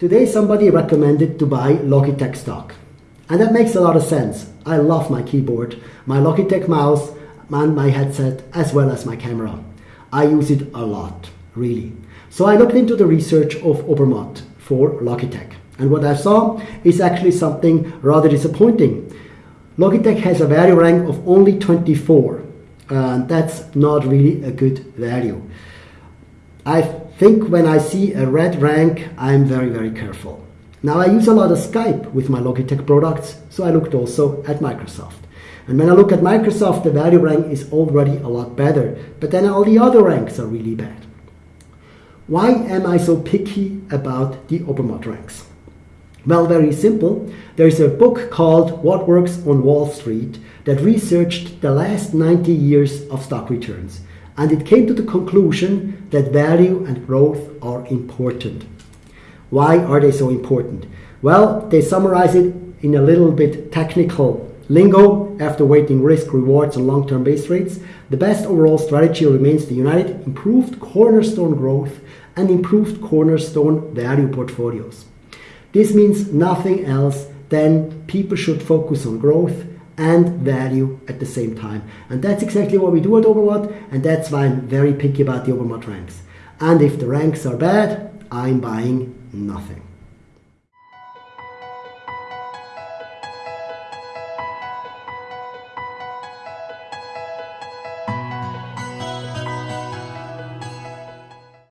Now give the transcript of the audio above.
Today somebody recommended to buy Logitech stock. And that makes a lot of sense. I love my keyboard, my Logitech mouse, and my headset, as well as my camera. I use it a lot, really. So I looked into the research of Obermatt for Logitech. And what I saw is actually something rather disappointing. Logitech has a value rank of only 24. And that's not really a good value. I think when I see a red rank, I'm very, very careful. Now I use a lot of Skype with my Logitech products, so I looked also at Microsoft. And when I look at Microsoft, the value rank is already a lot better, but then all the other ranks are really bad. Why am I so picky about the Obermatt ranks? Well, very simple. There is a book called What Works on Wall Street that researched the last 90 years of stock returns and it came to the conclusion that value and growth are important. Why are they so important? Well, they summarize it in a little bit technical lingo after weighting risk, rewards, and long term base rates. The best overall strategy remains the united improved cornerstone growth and improved cornerstone value portfolios. This means nothing else than people should focus on growth and value at the same time. And that's exactly what we do at Obermatt, and that's why I'm very picky about the Obermatt ranks. And if the ranks are bad, I'm buying nothing.